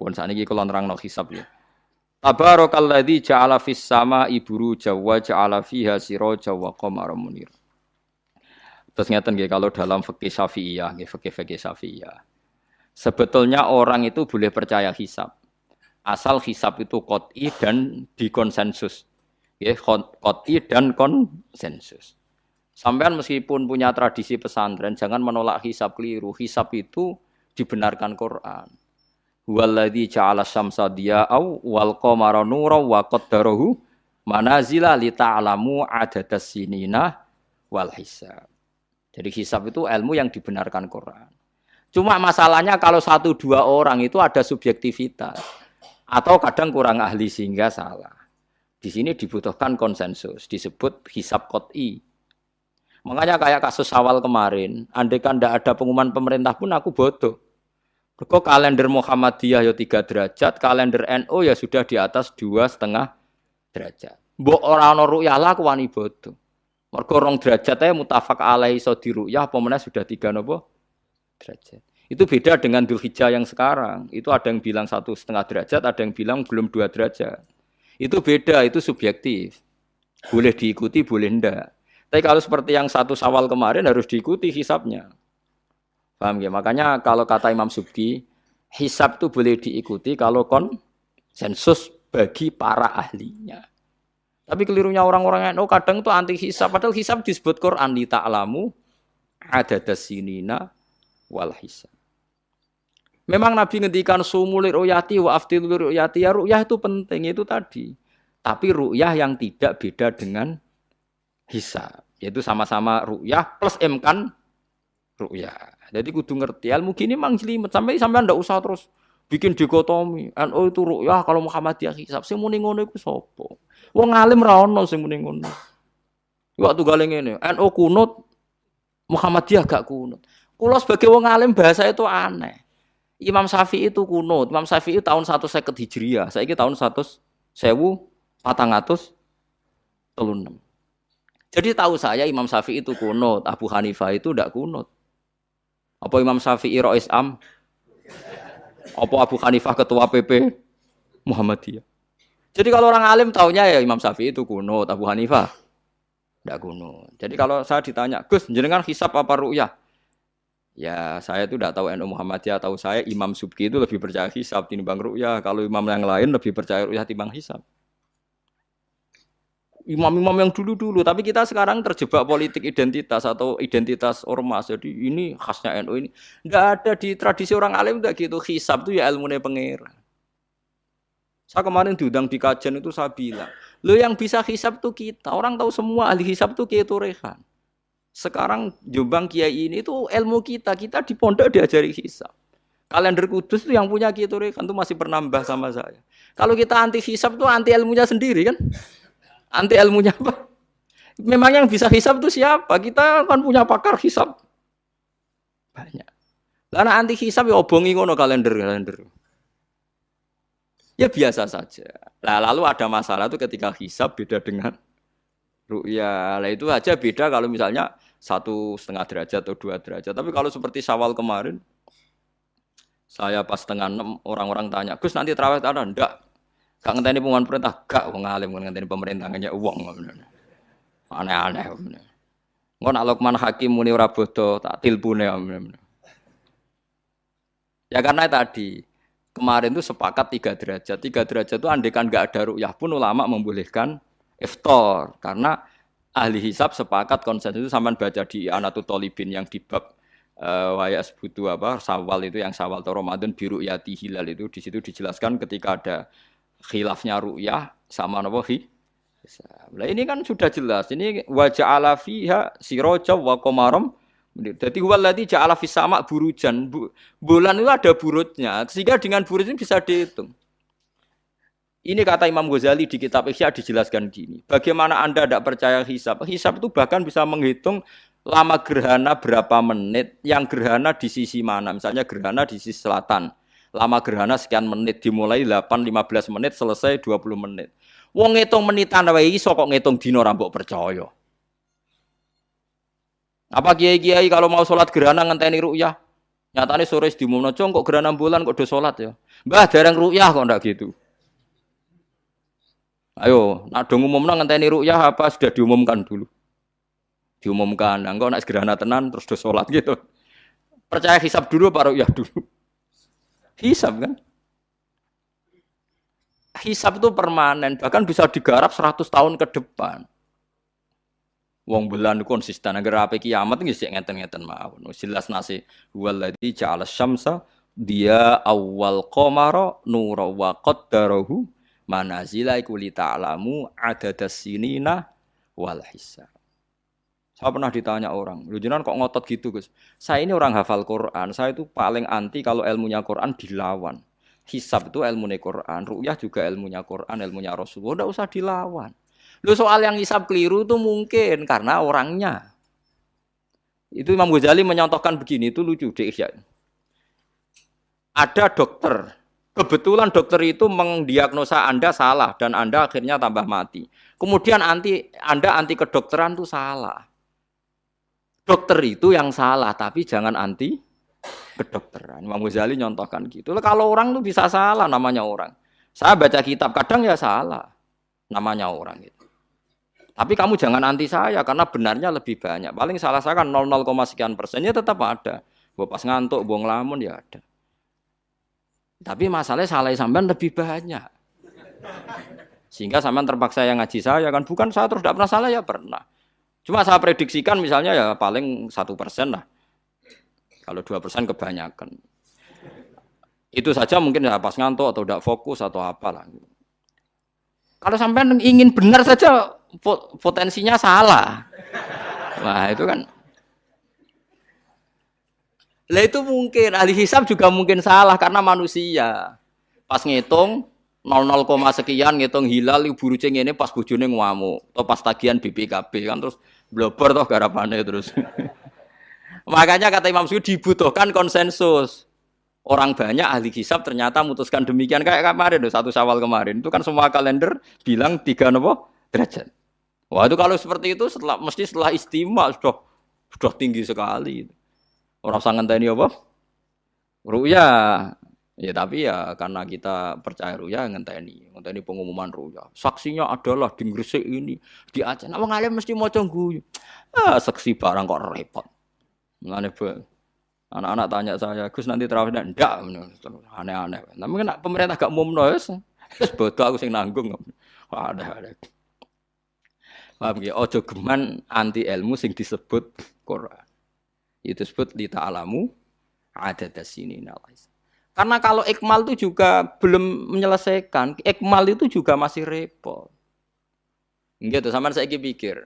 Pun sakniki kula nerangno hisab ya. Tabarakalladzi ja'ala fis sama iburu jawa ja'ala fiha siraja wa qamara munir. Terus ngeten nggih kalau dalam fikih Syafi'iyah, nggih fikih-fikih Syafi'iyah. Sebetulnya orang itu boleh percaya hisab. Asal hisab itu qot'i dan dikonsensus. Ya, qot'i dan konsensus. Sampean meskipun punya tradisi pesantren, jangan menolak hisab keliru. Hisab itu dibenarkan Quran. Waladhi ja'ala syamsa diya'au wal qamara nura wa qaddarahu manazila li ta'lamu adadas sinina wal hisab. Jadi hisab itu ilmu yang dibenarkan Quran. Cuma masalahnya kalau satu dua orang itu ada subjektivitas atau kadang kurang ahli sehingga salah. Di sini dibutuhkan konsensus, disebut hisab kot'i. Makanya kayak kasus awal kemarin, andai kan tidak ada pengumuman pemerintah pun aku bodoh. Kok kalender Muhammadiyah ya tiga derajat, kalender NU ya sudah di atas dua setengah derajat. Mbok orang ono ruyah lah aku wani bodoh. Mergo rong derajat ae mutafak alai so di ruyah apa sudah tiga nopo derajat. Itu beda dengan Dzulhijjah yang sekarang. Itu ada yang bilang satu setengah derajat, ada yang bilang belum dua derajat. Itu beda, itu subjektif. Boleh diikuti, boleh ndak. Tapi kalau seperti yang satu sawal kemarin harus diikuti hisapnya. Paham ya? Makanya kalau kata Imam Subki, hisab itu boleh diikuti kalau konsensus bagi para ahlinya. Tapi kelirunya orang-orang yang oh, kadang itu anti hisab. Padahal hisab disebut Quran di ta'lamu ada dasinina wal hisab. Memang Nabi ngendikan sumulir ruyati wa aftilur ruyati ya ruyah itu penting itu tadi. Tapi ruyah yang tidak beda dengan hisab. Yaitu sama-sama ruyah plus emkan ruyah. Jadi kudu ngerti ilmu gini mang jelimet sampai sampai ndak usah terus bikin dikotomi. NU itu rukyah kalau Muhammadiyah hisab sing muni ngono iku sapa? Wong alim ra ono sing muni ngono. Waktu gale ngene, NU kunut Muhammadiyah gak kunut. Kulo sebagai wong alim bahasa itu aneh. Imam Syafi'i itu kunut. Imam Syafi'i tahun 150 Hijriah. Saiki tahun 100 sewu patang atus telunam. Jadi tahu saya Imam Syafi'i itu kunut, Abu Hanifah itu tidak kunut. Apa Imam Syafi'i Rois Am? Apa Abu Hanifah ketua PP Muhammadiyah? Jadi kalau orang alim taunya ya Imam Syafi'i itu kuno, Abu Hanifah tidak kuno. Jadi kalau saya ditanya, Gus, jenengan hisap apa ru'yah? Ya saya itu tidak tahu NU Muhammadiyah, tahu saya Imam Subki itu lebih percaya hisap timbang ru'yah. Kalau imam yang lain lebih percaya ru'yah timbang hisap imam-imam yang dulu-dulu, tapi kita sekarang terjebak politik identitas atau identitas ormas. Jadi ini khasnya NU ini. Enggak ada di tradisi orang alim enggak gitu. Hisab itu ya ilmu pengira. Saya kemarin diundang di kajian itu saya bilang, lo yang bisa hisab tuh kita. Orang tahu semua ahli hisab tuh Kiai Turehan. Sekarang Jombang Kiai ini itu ilmu kita. Kita di pondok diajari hisab. Kalender kudus itu yang punya Kiai Turehan tuh masih pernambah sama saya. Kalau kita anti hisab tuh anti ilmunya sendiri kan. Anti ilmunya apa? Memang yang bisa hisap itu siapa? Kita kan punya pakar hisap. Banyak. Karena anti hisap ya obongi ngono kalender-kalender. Ya biasa saja. Nah, lalu ada masalah itu ketika hisap beda dengan ru'ya. Lah itu aja beda kalau misalnya satu setengah derajat atau dua derajat. Tapi kalau seperti sawal kemarin, saya pas setengah enam orang-orang tanya, Gus nanti terawih ada? Enggak. Gak ngenteni pengumuman perintah, gak wong alim ngenteni pemerintah ngene wong. Aneh-aneh. Engko nak Lukman Hakim muni ora tak tilpune. Ya karena tadi kemarin itu sepakat tiga derajat. Tiga derajat itu andekan nggak ada rukyah pun ulama membolehkan iftar karena ahli hisab sepakat konsensus itu sampai baca di Anatu Tolibin yang di bab uh, wayas butuh apa sawal itu yang sawal atau Ramadan biru yati hilal itu di situ dijelaskan ketika ada khilafnya ru'yah sama napa. Nah, ini kan sudah jelas. Ini wajah ala fiha siroja wa komarom. Jadi waladhi ja'ala fis sama burujan. Bulan itu ada burutnya. Sehingga dengan burut ini bisa dihitung. Ini kata Imam Ghazali di kitab Ihya dijelaskan gini. Bagaimana Anda tidak percaya hisab? Hisab itu bahkan bisa menghitung lama gerhana berapa menit, yang gerhana di sisi mana. Misalnya gerhana di sisi selatan lama gerhana sekian menit dimulai 8 15 menit selesai 20 menit. Wong ngitung menitan wae iso kok ngitung dina ra percaya. Apa kiai-kiai kalau mau sholat gerhana ngenteni ru'yah? Nyatane sore diumumno, "Cung, kok gerhana bulan kok do salat ya?" Mbah, dereng ruyah kok ndak gitu. Ayo, nak dong umumno ngenteni ruyah apa sudah diumumkan dulu? Diumumkan, engko nak gerhana tenan terus do salat gitu. Percaya hisab dulu apa ruyah dulu? Hisab kan? Hisab itu permanen, bahkan bisa digarap 100 tahun ke depan. Wong bulan konsisten agar apa kiamat nggih sik ngeten-ngeten mawon. Jelas nasi waladzi ja'ala syamsa dia awal qamara nura wa qaddarahu manazila iku li ta'lamu adadas sinina wal hisab. Saya pernah ditanya orang, lu jenengan kok ngotot gitu Gus? Saya ini orang hafal Quran, saya itu paling anti kalau ilmunya Quran dilawan. Hisab itu ilmunya Quran, ru'yah juga ilmunya Quran, ilmunya Rasulullah, udah usah dilawan. Lu soal yang hisab keliru itu mungkin karena orangnya. Itu Imam Ghazali menyontohkan begini, itu lucu deh. Ada dokter, kebetulan dokter itu mendiagnosa Anda salah dan Anda akhirnya tambah mati. Kemudian anti Anda anti kedokteran itu salah. Dokter itu yang salah, tapi jangan anti kedokteran. Imam Ghazali nyontohkan gitu. Kalau orang tuh bisa salah namanya orang. Saya baca kitab kadang ya salah namanya orang itu. Tapi kamu jangan anti saya karena benarnya lebih banyak. Paling salah saya kan 0, sekian persennya tetap ada. Gue pas ngantuk, buang lamun ya ada. Tapi masalahnya salah sampean lebih banyak. Sehingga sampean terpaksa yang ngaji saya kan bukan saya terus tidak pernah salah ya pernah. Cuma saya prediksikan misalnya ya paling satu persen lah. Kalau dua persen kebanyakan. Itu saja mungkin ya pas ngantuk atau tidak fokus atau apalah. Kalau sampean ingin benar saja potensinya salah. Nah, itu kan lah itu mungkin ahli hisab juga mungkin salah karena manusia. Pas ngitung 00, sekian ngitung hilal ibu rucing ini pas bujune ngamuk atau pas tagihan BPKB kan terus blober toh garapannya terus. Makanya kata Imam Suyuti dibutuhkan konsensus. Orang banyak ahli hisab ternyata memutuskan demikian kayak kemarin satu Syawal kemarin itu kan semua kalender bilang tiga nopo derajat. Wah itu kalau seperti itu setelah mesti setelah istimewa sudah sudah tinggi sekali. Orang sangat tadi apa? Ruya. Ya tapi ya karena kita percaya ruya ngenteni, ngenteni pengumuman ruya. Saksinya adalah di Gresik ini, di Aceh. Nah, alim mesti mau guyu. Ah, saksi barang kok repot. Mulane anak-anak tanya saya, Gus nanti terawih ndak? Aneh-aneh. Tapi kan pemerintah gak mau wis. Wis bodoh aku sing nanggung. Ada ada. Paham ya? Ojo geman anti ilmu sing disebut Quran. Itu disebut li ta'alamu ada sini nalais. Karena kalau ikmal itu juga belum menyelesaikan, ikmal itu juga masih repot. Gitu, sama saya pikir.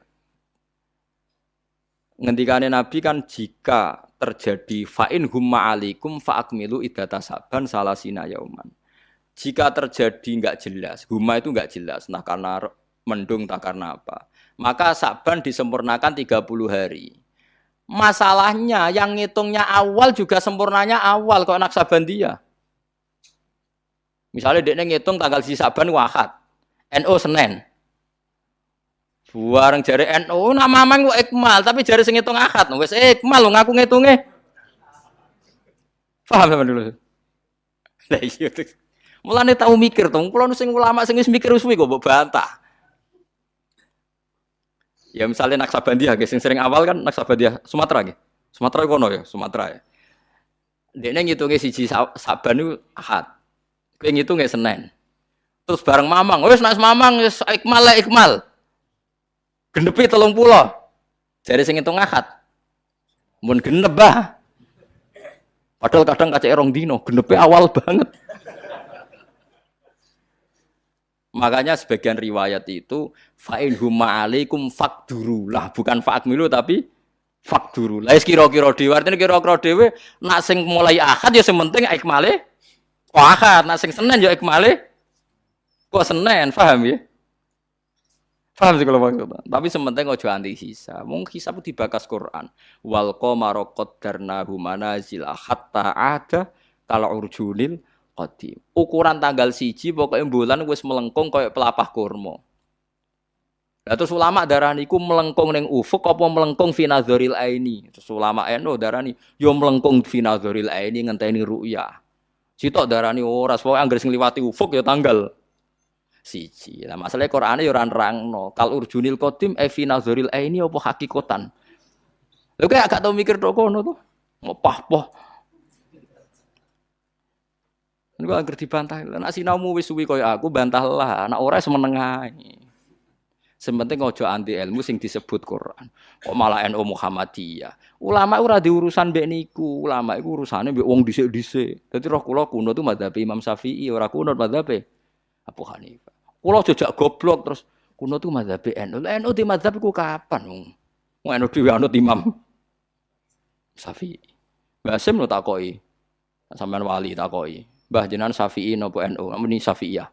Ngendikane Nabi kan jika terjadi fa'in humma alikum fa'akmilu idata saban salasina yauman. Jika terjadi nggak jelas, humma itu nggak jelas, nah karena mendung tak karena apa maka Saban disempurnakan 30 hari. Masalahnya yang ngitungnya awal juga sempurnanya awal kok anak Saban dia. Misalnya dia ngitung tanggal si Saban wahad, NO Senin. Buareng jari NO nama mamang ikmal tapi jari sing ngitung akad wis ikmal lo ngaku ngitungnya. Paham sama dulu. Lah iya. Mulane tahu mikir tuh, kalau sing ulama sing mikir uswi kok bantah. Ya misalnya Naksabandia, guys, yang sering awal kan Naksabandia Sumatera, guys. Sumatera kono ya, Sumatera ya. Dia ngitungnya siji Saban itu Ahad. Kowe ngitungnya Senin. Terus bareng Mamang, wes nak Mamang wis ikmal lah ikmal. Gendepi telung pulau. Jadi sing ngitung Ahad. Mun genep bah. Padahal kadang kaca erong dino, genepi awal banget. Makanya sebagian riwayat itu fa'in huma alaikum fakduru lah bukan fa'akmilu tapi fakduru. Lah kira-kira dhewe artine kira-kira nak sing mulai akad ya sing penting ikmale kok akad, nak sing Senin ya ikmale kok Senin, paham ya? Paham sih kalau maksudnya. Tapi sementing ojo anti sisa. Mung hisab dibakas Quran. Wal qamara qaddarnahu manazila hatta ada kalau urjunil qadim. Ukuran tanggal siji pokoknya bulan wis melengkung kayak pelapah kurma. Lah terus ulama darani iku melengkung ning ufuk apa melengkung fi nazaril aini. Terus ulama eno darani yo melengkung fi nazaril aini ngenteni ru'ya. Sitok darani ora, pokoke anggere sing liwati ufuk ya tanggal siji. Lah masalah Qur'ane ya ora nerangno. Kal urjunil qadim e fi nazaril aini apa hakikatan. Lha kayak gak tau mikir tok tuh. Ngopah-poh. Ini gua ngerti bantah. Nak sinaumu wis suwi kaya aku bantahlah. Nak ora semeneng ae. Sementing ojo anti ilmu sing disebut Quran. Kok malah NU Muhammadiyah. Ulama ora diurusan mbek niku. Ulama iku urusane mbek wong dhisik-dhisik. Dadi roh kula kuno tuh madzhab Imam Syafi'i, ora kuno madzhab Abu Hanifah. Kula jejak goblok terus kuno tuh madzhab NU. NU di madzhab iku kapan? Wong NU dhewe anut Imam Syafi'i. Basim lo takoki. Sampean wali takoki. Mbah jenengan Syafi'i napa NU? Muni Syafi'iyah.